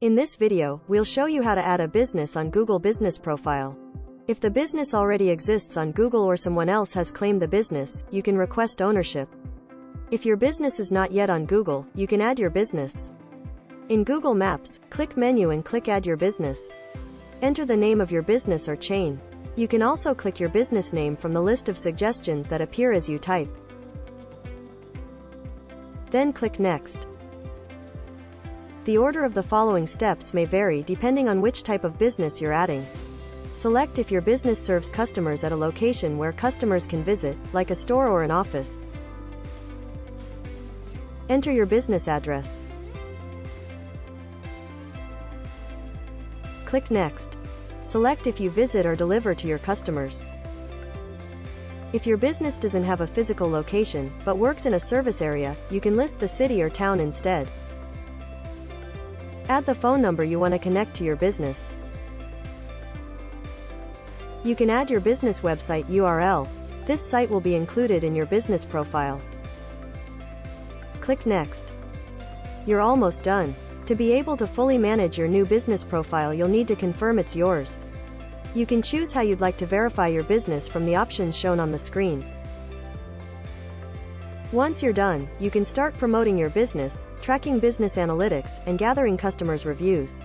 In this video, we'll show you how to add a business on Google Business Profile. If the business already exists on Google or someone else has claimed the business, you can request ownership. If your business is not yet on Google, you can add your business. In Google Maps, click Menu and click Add Your Business. Enter the name of your business or chain. You can also click your business name from the list of suggestions that appear as you type. Then click Next. The order of the following steps may vary depending on which type of business you're adding. Select if your business serves customers at a location where customers can visit, like a store or an office. Enter your business address. Click Next. Select if you visit or deliver to your customers. If your business doesn't have a physical location, but works in a service area, you can list the city or town instead. Add the phone number you want to connect to your business. You can add your business website URL. This site will be included in your business profile. Click Next. You're almost done. To be able to fully manage your new business profile you'll need to confirm it's yours. You can choose how you'd like to verify your business from the options shown on the screen. Once you're done, you can start promoting your business, tracking business analytics, and gathering customers' reviews.